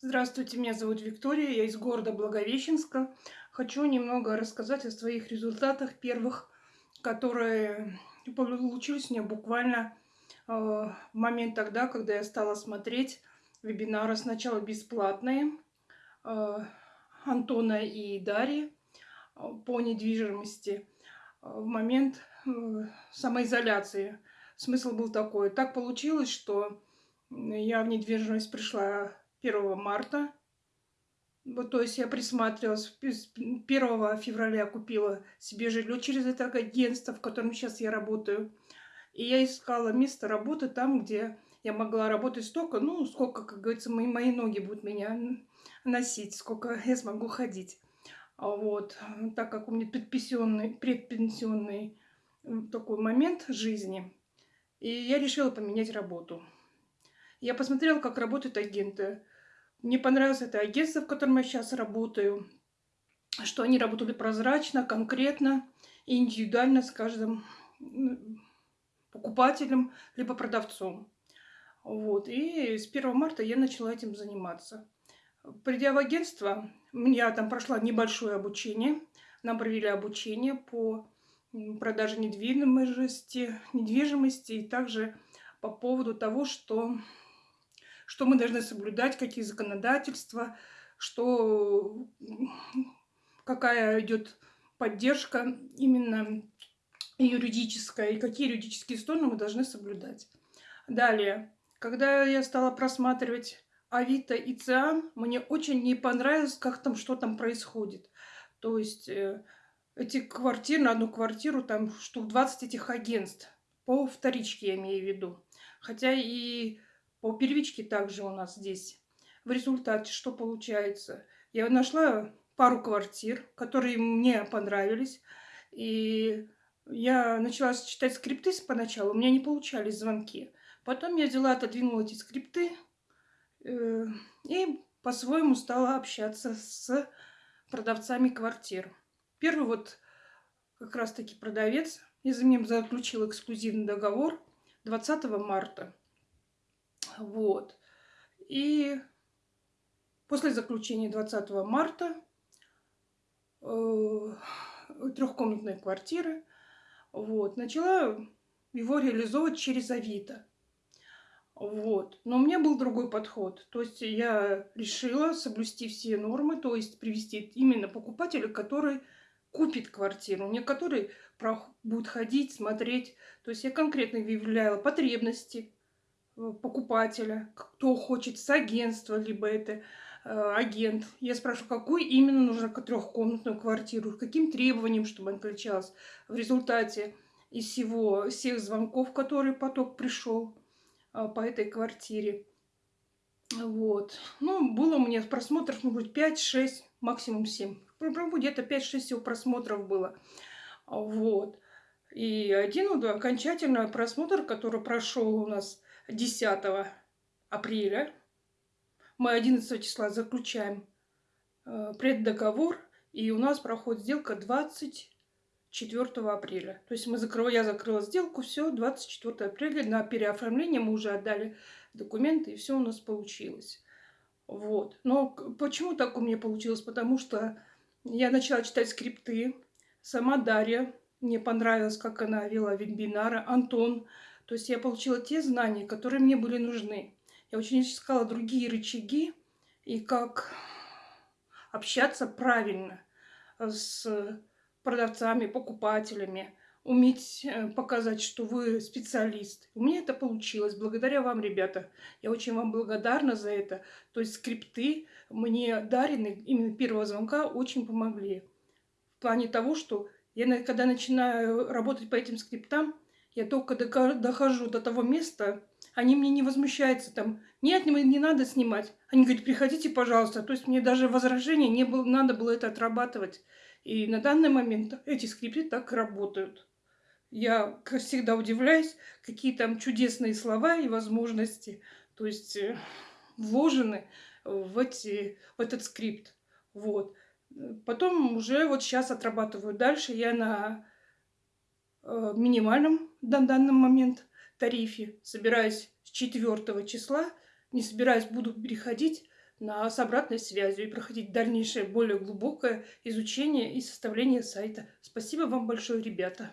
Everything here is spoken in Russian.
Здравствуйте, меня зовут Виктория, я из города Благовещенска. Хочу немного рассказать о своих результатах первых, которые получились у меня буквально э, в момент тогда, когда я стала смотреть вебинары сначала бесплатные э, Антона и Дарьи э, по недвижимости э, в момент э, самоизоляции. Смысл был такой. Так получилось, что я в недвижимость пришла 1 марта. Вот, то есть я присматривалась. 1 февраля купила себе жилье через это агентство, в котором сейчас я работаю. И я искала место работы там, где я могла работать столько, ну, сколько, как говорится, мои, мои ноги будут меня носить, сколько я смогу ходить. Вот, так как у меня предпенсионный, предпенсионный такой момент жизни, и я решила поменять работу. Я посмотрела, как работают агенты. Мне понравилось это агентство, в котором я сейчас работаю, что они работали прозрачно, конкретно и индивидуально с каждым покупателем либо продавцом. Вот. И с 1 марта я начала этим заниматься. Придя в агентство, я там прошла небольшое обучение. Нам провели обучение по продаже недвижимости, недвижимости и также по поводу того, что что мы должны соблюдать, какие законодательства, что какая идет поддержка именно юридическая и какие юридические стороны мы должны соблюдать. Далее, когда я стала просматривать Авито и Циан, мне очень не понравилось, как там, что там происходит. То есть э, эти квартиры, на одну квартиру, там штук 20 этих агентств. По вторичке я имею в виду. Хотя и по первичке также у нас здесь. В результате что получается? Я нашла пару квартир, которые мне понравились. И я начала читать скрипты поначалу. У меня не получались звонки. Потом я взяла, отодвинула эти скрипты э, и по-своему стала общаться с продавцами квартир. Первый вот как раз-таки продавец из-за меня заключил эксклюзивный договор 20 марта. Вот. И после заключения 20 марта э, трехкомнатной квартиры вот, начала его реализовывать через Авито. Вот. Но у меня был другой подход. То есть я решила соблюсти все нормы, то есть привести именно покупателя, который купит квартиру, не который будет ходить, смотреть. То есть я конкретно выявляла потребности, покупателя, кто хочет с агентства, либо это э, агент. Я спрашиваю, какую именно нужно трехкомнатную квартиру, каким требованиям, чтобы она отличалась. В результате из всего, всех звонков, которые поток пришел э, по этой квартире. Вот. Ну, было меня просмотров, может быть, 5-6, максимум 7. Где-то 5-6 всего просмотров было. Вот. И один окончательный просмотр, который прошел у нас 10 апреля. Мы 11 числа заключаем э, преддоговор, и у нас проходит сделка 24 апреля. То есть мы закрыла, я закрыла сделку, все, 24 апреля на переоформление мы уже отдали документы, и все у нас получилось. Вот. Но почему так у меня получилось? Потому что я начала читать скрипты. Сама Дарья, мне понравилось, как она вела вебинары. Антон то есть я получила те знания, которые мне были нужны. Я очень искала другие рычаги и как общаться правильно с продавцами, покупателями, уметь э, показать, что вы специалист. У меня это получилось. Благодаря вам, ребята. Я очень вам благодарна за это. То есть скрипты мне дарены именно первого звонка очень помогли. В плане того, что я когда начинаю работать по этим скриптам, я только дохожу до того места, они мне не возмущаются там. Нет, не, надо снимать. Они говорят, приходите, пожалуйста. То есть мне даже возражения не было, надо было это отрабатывать. И на данный момент эти скрипты так работают. Я, всегда, удивляюсь, какие там чудесные слова и возможности, то есть э, вложены в, эти, в этот скрипт. Вот. Потом уже вот сейчас отрабатываю дальше. Я на Э, минимальном на данный момент тарифе. Собираюсь с 4 числа, не собираюсь, буду переходить на, с обратной связью и проходить дальнейшее, более глубокое изучение и составление сайта. Спасибо вам большое, ребята.